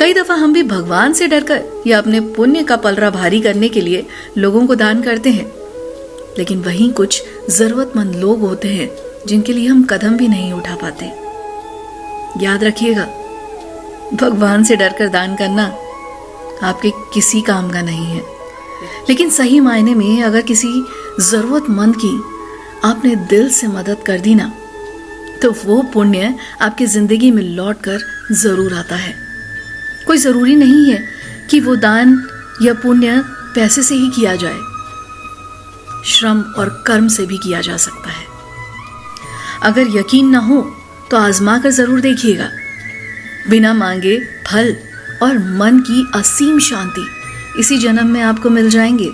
कई दफ़ा हम भी भगवान से डरकर या अपने पुण्य का पलरा भारी करने के लिए लोगों को दान करते हैं। लेकिन वहीं कुछ जरूरतमंद लोग होते हैं, जिनके लिए हम कदम भी नहीं उठा पाते। याद रखिएगा, भगवान से डरकर दान करना आपके किसी काम का नहीं है। लेकिन सही मायने में अगर किसी जरूरतमंद की आपने दिल से मदद कर दी ना तो वो पुण्य आपकी ज़िंदगी में लौट कर ज़रूर आता है। कोई ज़रूरी नहीं है कि वो दान या पुण्य पैसे से ही किया जाए। श्रम और कर्म से भी किया जा सकता है। अगर यकीन ना हो तो आजमा कर ज़रूर देखिएगा। बिना मांगे फल और मन की असीम शांति इसी जन्म में आपको मिल जाएँगे।